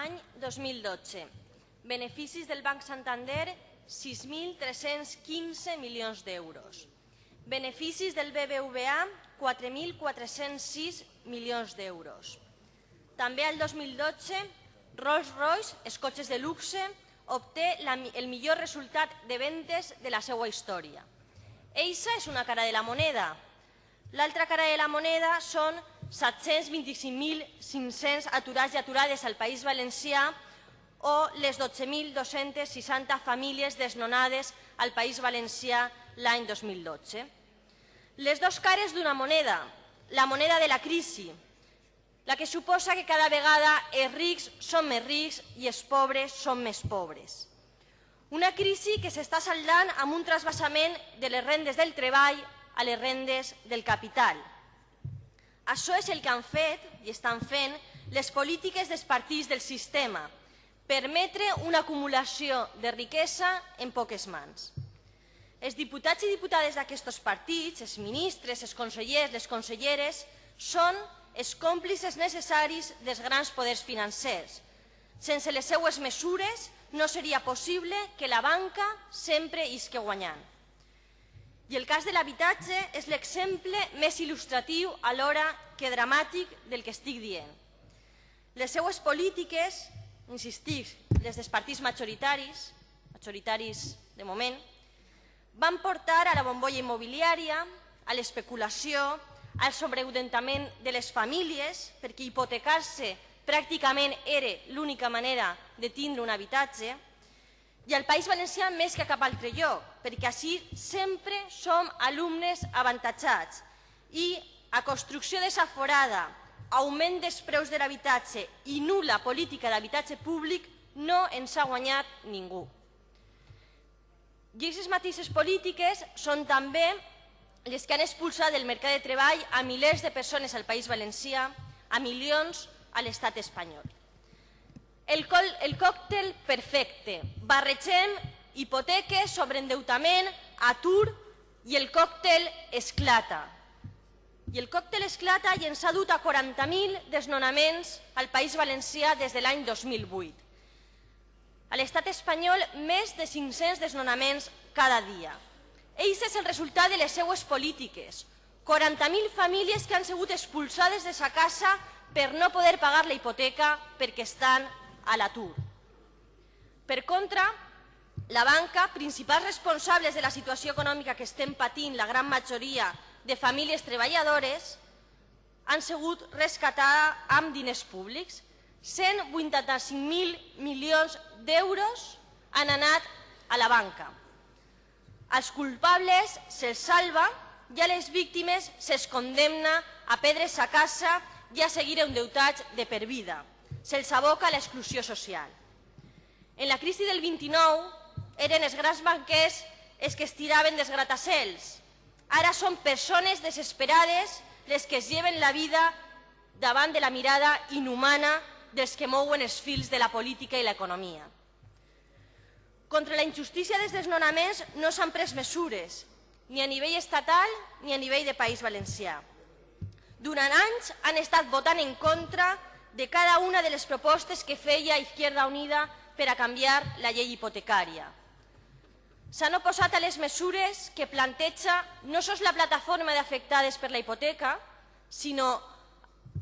Any 2012. Beneficis del Banc Santander, 6.315 milions d'euros. Beneficis del BBVA, 4.406 milions d'euros. També el 2012, Rolls-Royce, els cotxes de luxe, obté la, el millor resultat de ventes de la seva història. Eixa és una cara de la moneda. L'altra cara de la moneda són 725.500 aturats i aturades al País Valencià o les 12.260 famílies desnonades al País Valencià l'any 2012. Les dues cares d'una moneda, la moneda de la crisi, la que suposa que cada vegada els rics són més rics i els pobres són més pobres. Una crisi que s'està saldant amb un trasbassament de les rendes del treball a les rendes del capital. Això és el que han fet i estan fent les polítiques dels partits del sistema, permetre una acumulació de riquesa en poques mans. Els diputats i diputades d'aquests partits, els ministres, els consellers, les conselleres, són els còmplices necessaris dels grans poders financers. Sense les seues mesures no seria possible que la banca sempre isque guanyant. I el cas de l'habitatge és l'exemple més il·lustratiu alhora que dramàtic del que estic dient. Les seues polítiques, insistic, les dels partits majoritaris, majoritaris de moment, van portar a la bombolla immobiliària, a l'especulació, al sobreudentament de les famílies, perquè hipotecar-se pràcticament era l'única manera de tindre un habitatge, i al País Valencià més que a cap altre lloc, perquè així sempre som alumnes avantatjats i a construcció desaforada, augment dels preus de l'habitatge i nula política d'habitatge públic no ens ha guanyat ningú. I aquestes mateixes polítiques són també les que han expulsat del mercat de treball a milers de persones al País Valencià, a milions a l'estat espanyol. El, col, el còctel perfecte. Barregem hipoteques, sobreendeutament, atur i el còctel esclata. I el còctel esclata i ens ha dut a 40.000 desnonaments al País Valencià des de l'any 2008. A l'estat espanyol, més de 500 desnonaments cada dia. Eix és el resultat de les seues polítiques. 40.000 famílies que han sigut expulsades de sa casa per no poder pagar la hipoteca perquè estan a l'atur. Per contra, la banca, principals responsables de la situació econòmica que estem patint la gran majoria de famílies treballadores, han sigut rescatada amb diners públics. 185.000 milions d'euros han anat a la banca. Als culpables se'ls salva i a les víctimes se'ls condemna a perdre sa casa i a seguir endeutats de per vida. Se'ls aboca a l'exclusió social. En la crisi del 29 eren els grans banquers els que es tiraven dels gratacels. Ara són persones desesperades les que es lleven la vida davant de la mirada inhumana dels que mouen els fils de la política i l'economia. Contra la injustícia dels desnonaments no s'han pres mesures, ni a nivell estatal ni a nivell de País Valencià. Durant anys han estat votant en contra de cada una de les propostes que feia Izquierda Unida per a canviar la llei hipotecària. S'han oposat a les mesures que planteja no sols la plataforma d'afectades per la hipoteca, sinó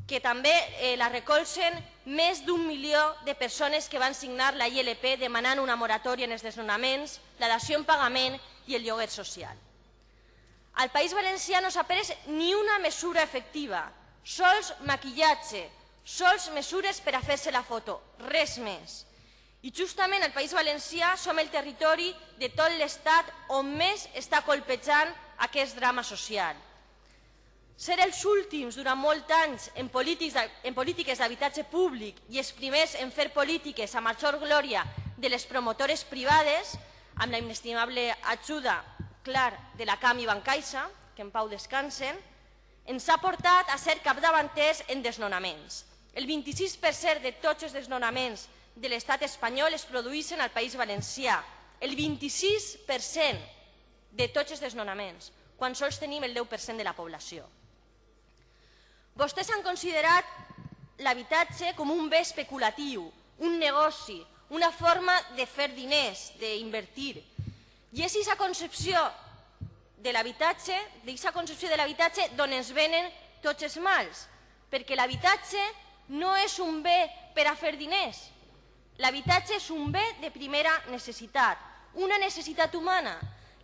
que també eh, la recolzen més d'un milió de persones que van signar la ILP demanant una moratòria en els desnonaments, la dació en pagament i el lloguer social. Al País Valencià no s'ha pres ni una mesura efectiva, sols maquillatge, sols mesures per a fer-se la foto, res més. I justament al País Valencià som el territori de tot l'Estat on més està colpejant aquest drama social ser els últims durant molts anys en, en polítiques d'habitatge públic i els primers en fer polítiques a major glòria de les promotores privades, amb la inestimable ajuda, clar, de la CAM i Bancaixa, que en pau descansen, ens ha portat a ser capdavanters en desnonaments. El 26% de tots els desnonaments de l'estat espanyol es produeixen al País Valencià. El 26% de tots els desnonaments, quan sols tenim el 10% de la població. Vostès han considerat l'habitatge com un bé especulatiu, un negoci, una forma de fer diners, d'invertir. I és aquesta concepció de l'habitatge, d'aquesta concepció de l'habitatge d'on ens venen tots els mals, perquè l'habitatge no és un bé per a fer diners. L'habitatge és un bé de primera necessitat, una necessitat humana.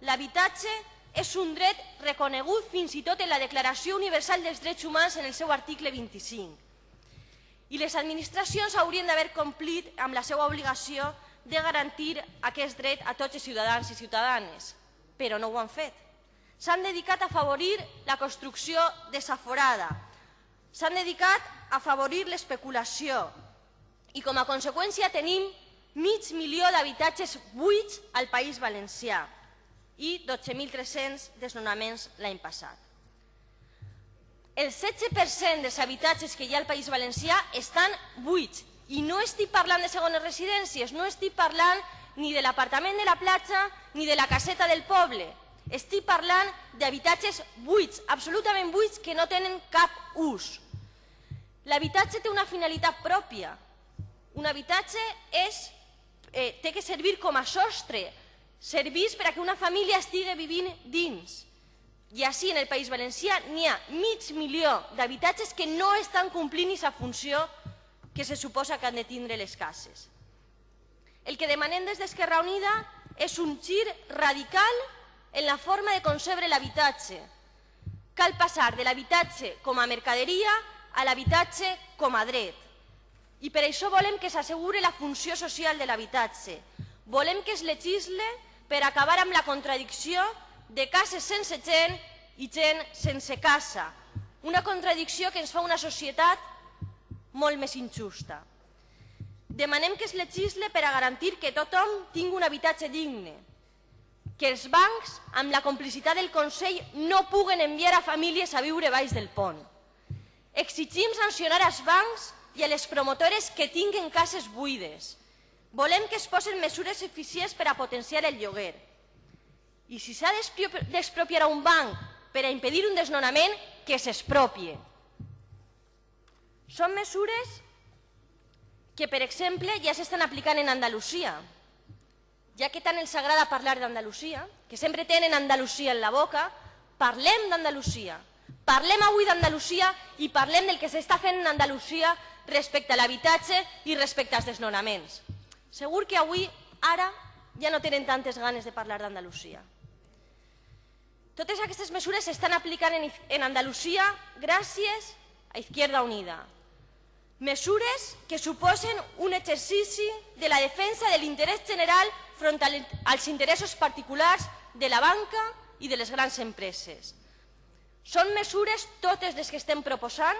L'habitatge és un dret reconegut fins i tot en la Declaració Universal dels Drets Humans en el seu article 25. I les administracions haurien d'haver complit amb la seva obligació de garantir aquest dret a tots els ciutadans i ciutadanes, però no ho han fet. S'han dedicat a afavorir la construcció desaforada, s'han dedicat a afavorir l'especulació i com a conseqüència tenim mig milió d'habitatges buits al País Valencià i 12.300 desnonaments l'any passat. El 16% dels habitatges que hi ha al País Valencià estan buits i no estic parlant de segones residències, no estic parlant ni de l'apartament de la platja ni de la caseta del poble. Estic parlant d'habitatges buits, absolutament buits, que no tenen cap ús. L'habitatge té una finalitat pròpia. Un habitatge és, eh, té que servir com a sostre, servir per a que una família estigui vivint dins. I així en el País Valencià n'hi ha mig milió d'habitatges que no estan complint aquesta funció que se suposa que han de tindre les cases. El que demanem des d'Esquerra Unida és un gir radical en la forma de concebre l'habitatge. Cal passar de l'habitatge com a mercaderia a l'habitatge com a dret. I per això volem que s'assegure la funció social de l'habitatge. Volem que es legisle per acabar amb la contradicció de cases sense gent i gent sense casa. Una contradicció que ens fa una societat molt més injusta. Demanem que es legisle per a garantir que tothom tingui un habitatge digne, que els bancs, amb la complicitat del Consell, no puguen enviar a famílies a viure baix del pont. Exigim sancionar als bancs i a les promotores que tinguen cases buides. Volem que es posen mesures eficients per a potenciar el lloguer. I si s'ha d'expropiar un banc per a impedir un desnonament, que s'expropie. Són mesures que, per exemple, ja s'estan aplicant en Andalusia. Ja que tant els agrada parlar d'Andalusia, que sempre tenen Andalusia en la boca, parlem d'Andalusia. Parlem avui d'Andalusia i parlem del que s'està fent en Andalusia respecte a l'habitatge i respecte als desnonaments. Segur que avui, ara, ja no tenen tantes ganes de parlar d'Andalusia. Totes aquestes mesures s'estan aplicant en Andalusia gràcies a Izquierda Unida, Mesures que suposen un exercici de la defensa de l'interès general front als interessos particulars de la banca i de les grans empreses. Són mesures, totes les que estem proposant,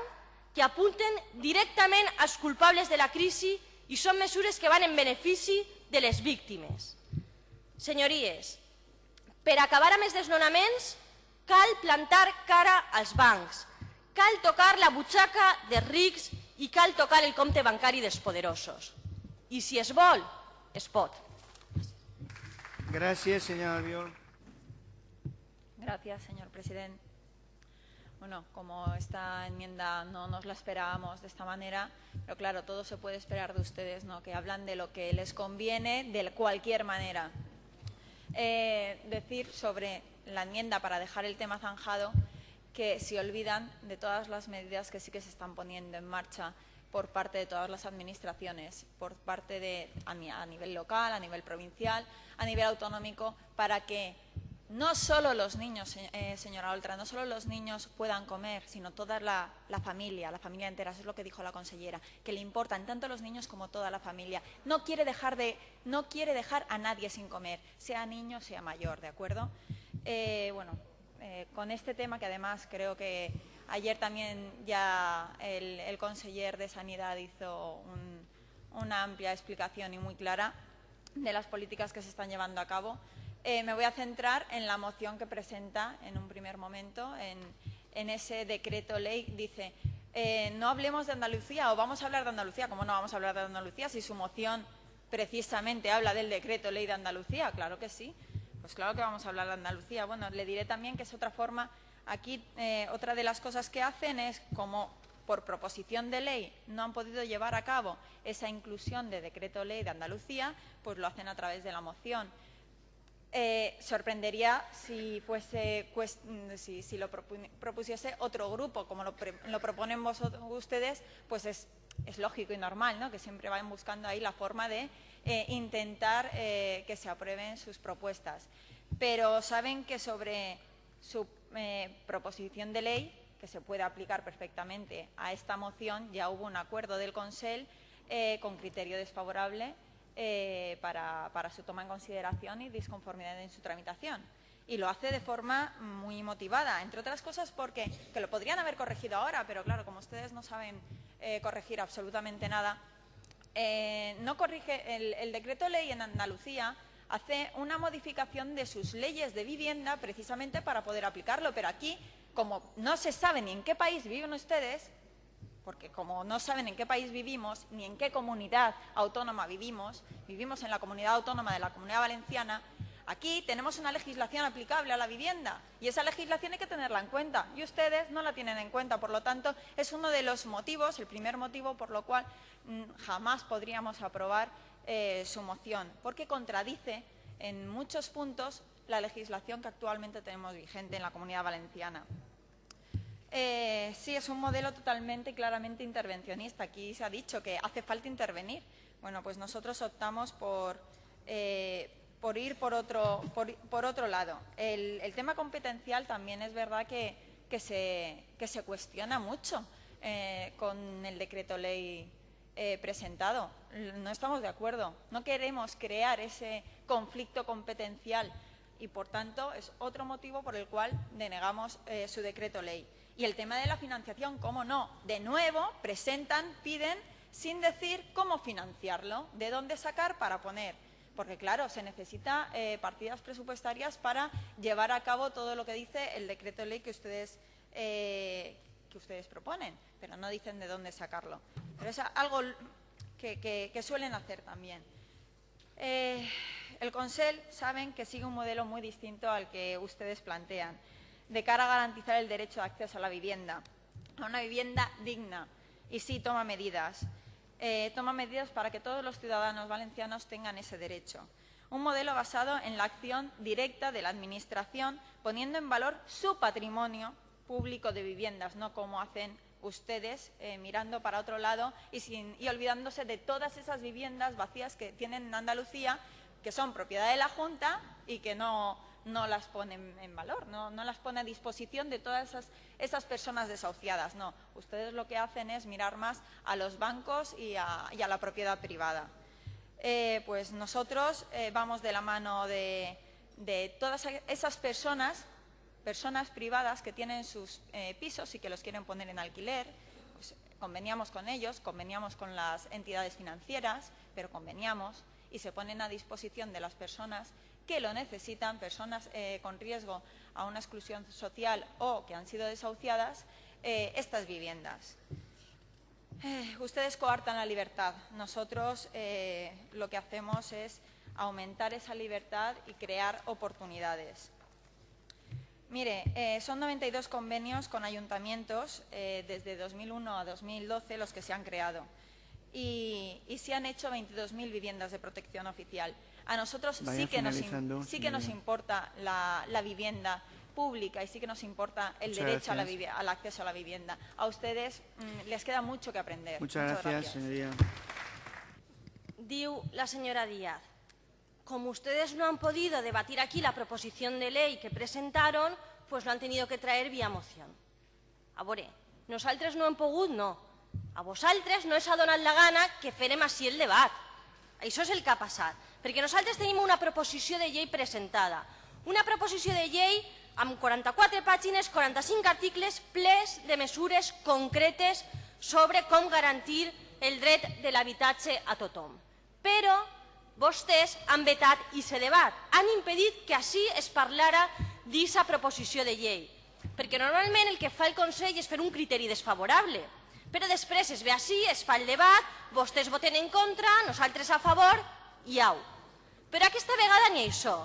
que apunten directament als culpables de la crisi i són mesures que van en benefici de les víctimes. Senyories, per acabar amb els desnonaments cal plantar cara als bancs, cal tocar la butxaca dels rics i cal tocar el compte bancari dels poderosos. I si es vol, es pot. Gracias, señor Albiol. Gracias, señor presidente. Bueno, como esta enmienda no nos la esperábamos de esta manera, pero claro, todo se puede esperar de ustedes, ¿no? que hablan de lo que les conviene de cualquier manera. Eh, decir sobre la enmienda, para dejar el tema zanjado, que se olvidan de todas las medidas que sí que se están poniendo en marcha por parte de todas las administraciones, por parte de a, nivel local, a nivel provincial, a nivel autonómico, para que no solo los niños, eh, señora Oltra, no solo los niños puedan comer, sino toda la, familia, la familia entera, eso es lo que dijo la consellera, que le importan tanto los niños como toda la familia. No quiere dejar, de, no quiere dejar a nadie sin comer, sea niño, sea mayor, ¿de acuerdo? Eh, bueno, eh, con este tema que además creo que ayer también ya el, conseller de Sanidad hizo una amplia explicación y muy clara de las políticas que se están llevando a cabo. Eh, me voy a centrar en la moción que presenta en un primer momento, en, ese decreto ley. Dice, eh, no hablemos de Andalucía o vamos a hablar de Andalucía. ¿Cómo no vamos a hablar de Andalucía si su moción precisamente habla del decreto ley de Andalucía? Claro que sí. Pues claro que vamos a hablar de Andalucía. Bueno, le diré también que es otra forma, aquí eh, otra de las cosas que hacen es como por proposición de ley no han podido llevar a cabo esa inclusión de decreto ley de Andalucía, pues lo hacen a través de la moción. Eh, sorprendería si, fuese, si, si lo propusiese otro grupo, como lo, proponen vosotros, ustedes, pues es, lógico y normal, ¿no? que siempre vayan buscando ahí la forma de eh, intentar eh, que se aprueben sus propuestas. Pero saben que sobre su proposición de ley, que se puede aplicar perfectamente a esta moción, ya hubo un acuerdo del Consell con criterio desfavorable eh, para, su toma en consideración y disconformidad en su tramitación. Y lo hace de forma muy motivada, entre otras cosas porque que lo podrían haber corregido ahora, pero claro, como ustedes no saben corregir absolutamente nada, no corrige el, el decreto ley en Andalucía hace una modificación de sus leyes de vivienda precisamente para poder aplicarlo. Pero aquí, como no se sabe ni en qué país viven ustedes, porque como no saben en qué país vivimos, ni en qué comunidad autónoma vivimos, vivimos en la comunidad autónoma de la Comunidad Valenciana, aquí tenemos una legislación aplicable a la vivienda y esa legislación hay que tenerla en cuenta y ustedes no la tienen en cuenta. Por lo tanto, es uno de los motivos, el primer motivo por lo cual mm, jamás podríamos aprobar eh, su moción, porque contradice en muchos puntos la legislación que actualmente tenemos vigente en la Comunidad Valenciana. Eh, sí, es un modelo totalmente y claramente intervencionista. Aquí se ha dicho que hace falta intervenir. Bueno, pues nosotros optamos por, eh, por ir por otro, por, otro lado. El, tema competencial también es verdad que, se, que se, cuestiona mucho con el decreto ley eh, presentado. No estamos de acuerdo. No queremos crear ese conflicto competencial y, por tanto, es otro motivo por el cual denegamos eh, su decreto ley. Y el tema de la financiación, ¿cómo no? De nuevo, presentan, piden, sin decir cómo financiarlo, de dónde sacar para poner. Porque, claro, se necesita eh, partidas presupuestarias para llevar a cabo todo lo que dice el decreto ley que ustedes, que ustedes proponen, pero no dicen de dónde sacarlo. Pero es algo que, suelen hacer también. Eh, el Consell saben que sigue un modelo muy distinto al que ustedes plantean, de cara a garantizar el derecho de acceso a la vivienda, a una vivienda digna. Y sí, toma medidas. Eh, toma medidas para que todos los ciudadanos valencianos tengan ese derecho. Un modelo basado en la acción directa de la Administración, poniendo en valor su patrimonio público de viviendas, no como hacen ustedes eh, mirando para otro lado y, sin, y olvidándose de todas esas viviendas vacías que tienen en Andalucía, que son propiedad de la Junta y que no, no las ponen en valor, no, las pone a disposición de todas esas, esas, personas desahuciadas. No, ustedes lo que hacen es mirar más a los bancos y a, la propiedad privada. Eh, pues nosotros eh, vamos de la mano de, todas esas personas personas privadas que tienen sus eh, pisos y que los quieren poner en alquiler, pues, conveniamos con ellos, conveniamos con las entidades financieras, pero conveniamos y se ponen a disposición de las personas que lo necesitan, personas eh, con riesgo a una exclusión social o que han sido desahuciadas, eh, estas viviendas. ustedes coartan la libertad. Nosotros lo que hacemos es aumentar esa libertad y crear oportunidades. Mire, eh, son 92 convenios con ayuntamientos eh, desde 2001 a 2012 los que se han creado y, se han hecho 22.000 viviendas de protección oficial. A nosotros sí que, nos, sí que nos importa la, vivienda pública y sí que nos importa el derecho al acceso a la vivienda. A ustedes mm, les queda mucho que aprender. Muchas, gracias, señoría. Diu la señora Díaz como ustedes no han podido debatir aquí la proposición de ley que presentaron, pues lo han tenido que traer vía moción. A veure, nosaltres no hem pogut, no. A vosaltres no és ha donat la gana que farem així el debat. Això és el que ha passat. Perquè nosaltres tenim una proposició de llei presentada. Una proposició de llei amb 44 pàgines, 45 articles, ples de mesures concretes sobre com garantir el dret de l'habitatge a tothom. Però vostès han vetat i se debat. Han impedit que així es parlara d'aquesta proposició de llei. Perquè normalment el que fa el Consell és fer un criteri desfavorable. Però després es ve així, es fa el debat, vostès voten en contra, nosaltres a favor i au. Però aquesta vegada ni això.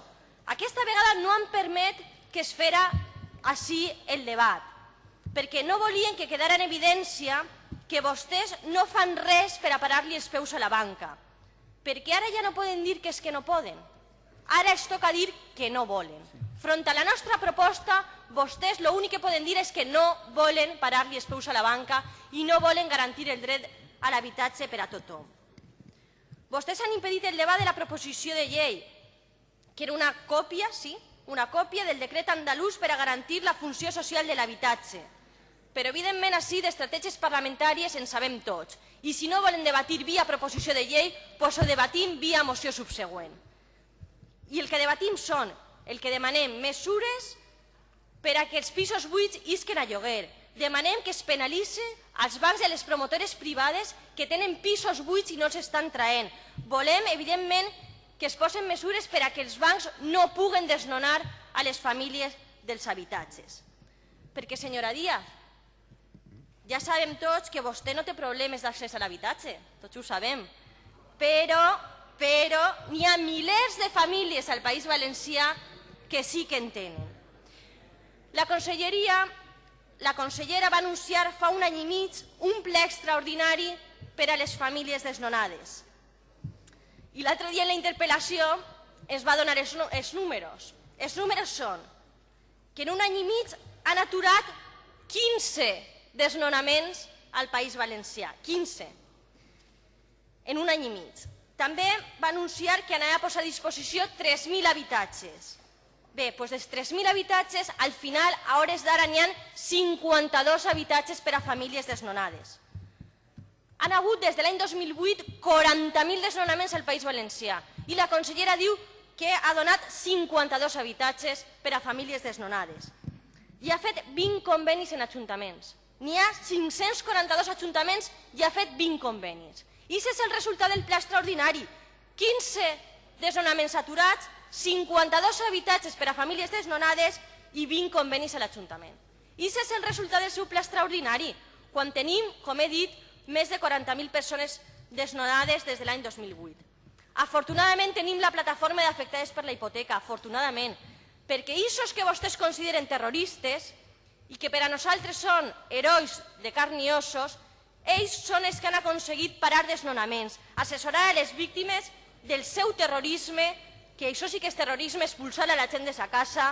Aquesta vegada no han permet que es fera així el debat. perquè no volien que quedara en evidència que vostès no fan res per a parar-li els peus a la banca, perquè ara ja no poden dir que és que no poden, ara els toca dir que no volen. Front a la nostra proposta, vostès l'únic que poden dir és que no volen parar-li els peus a la banca i no volen garantir el dret a l'habitatge per a tothom. Vostès han impedit el debat de la proposició de llei, que era una còpia, sí, una còpia del decret andalús per a garantir la funció social de l'habitatge. Però, evidentment, així d'estratègies parlamentàries en sabem tots. I si no volen debatir via proposició de llei, doncs ho debatim via moció subsegüent. I el que debatim són, el que demanem, mesures per a que els pisos buits isquen a lloguer. Demanem que es penalitzi als bancs i les promotores privades que tenen pisos buits i no els estan traient. Volem, evidentment, que es posen mesures per a que els bancs no puguen desnonar a les famílies dels habitatges. Perquè, senyora Díaz, ja sabem tots que vostè no té problemes d'accés a l'habitatge, tots ho sabem, però, però n'hi ha milers de famílies al País Valencià que sí que en tenen. La conselleria, la consellera va anunciar fa un any i mig un ple extraordinari per a les famílies desnonades. I l'altre dia en la interpel·lació es va donar els, els números. Els números són que en un any i mig han aturat 15 desnonaments al País Valencià. 15. En un any i mig. També va anunciar que anava a posar a disposició 3.000 habitatges. Bé, doncs dels 3.000 habitatges, al final, a hores d'ara, n'hi ha 52 habitatges per a famílies desnonades han hagut des de l'any 2008 40.000 desnonaments al País Valencià i la consellera diu que ha donat 52 habitatges per a famílies desnonades. I ha fet 20 convenis en ajuntaments. N'hi ha 542 ajuntaments i ha fet 20 convenis. I és el resultat del pla extraordinari. 15 desnonaments aturats, 52 habitatges per a famílies desnonades i 20 convenis a l'Ajuntament. I aquest és el resultat del seu pla extraordinari, quan tenim, com he dit, més de 40.000 persones desnonades des de l'any 2008. Afortunadament tenim la plataforma d'afectades per la hipoteca, afortunadament, perquè aquests que vostès consideren terroristes i que per a nosaltres són herois de carn i ossos, ells són els que han aconseguit parar desnonaments, assessorar a les víctimes del seu terrorisme, que això sí que és terrorisme, expulsar a la gent de sa casa,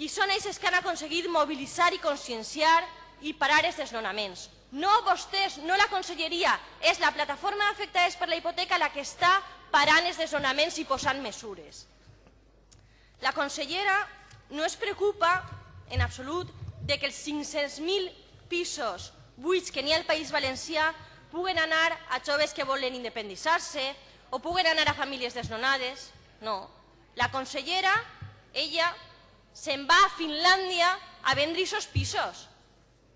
i són ells que han aconseguit mobilitzar i conscienciar i parar els desnonaments. No vostès, no la conselleria, és la plataforma d'afectades per la hipoteca la que està parant els desnonaments i posant mesures. La consellera no es preocupa en absolut de que els 500.000 pisos buits que n'hi ha al País Valencià puguen anar a joves que volen independitzar-se o puguen anar a famílies desnonades. No. La consellera, ella, se'n va a Finlàndia a vendre aquests pisos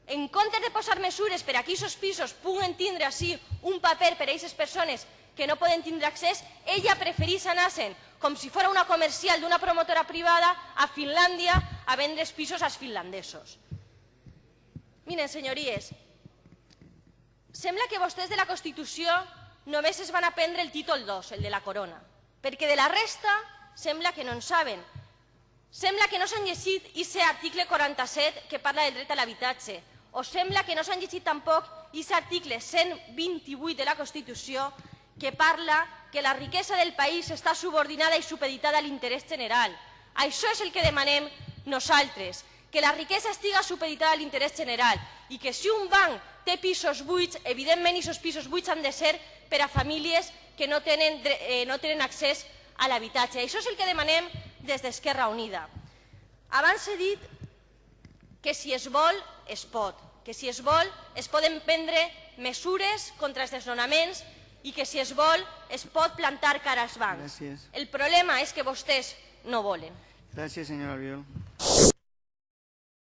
en comptes de posar mesures per a que aquests pisos puguen tindre així un paper per a aquestes persones que no poden tindre accés, ella preferís anar-se'n com si fos una comercial d'una promotora privada a Finlàndia a vendre els pisos als finlandesos. Miren, senyories, sembla que vostès de la Constitució només es van aprendre el títol 2, el de la corona, perquè de la resta sembla que no en saben. Sembla que no s'han llegit aquest article 47 que parla del dret a l'habitatge, o sembla que no s'han llegit tampoc aquest article 128 de la Constitució que parla que la riquesa del país està subordinada i supeditada a l'interès general. Això és el que demanem nosaltres, que la riquesa estiga supeditada a l'interès general i que si un banc té pisos buits, evidentment aquests pisos buits han de ser per a famílies que no tenen, eh, no tenen accés a l'habitatge. Això és el que demanem des d'Esquerra Unida. Abans he dit que si es vol, es pot, que si es vol, es poden prendre mesures contra els desnonaments i que si es vol, es pot plantar cara als bancs. Gràcies. El problema és que vostès no volen. Gràcies, senyora Albiol.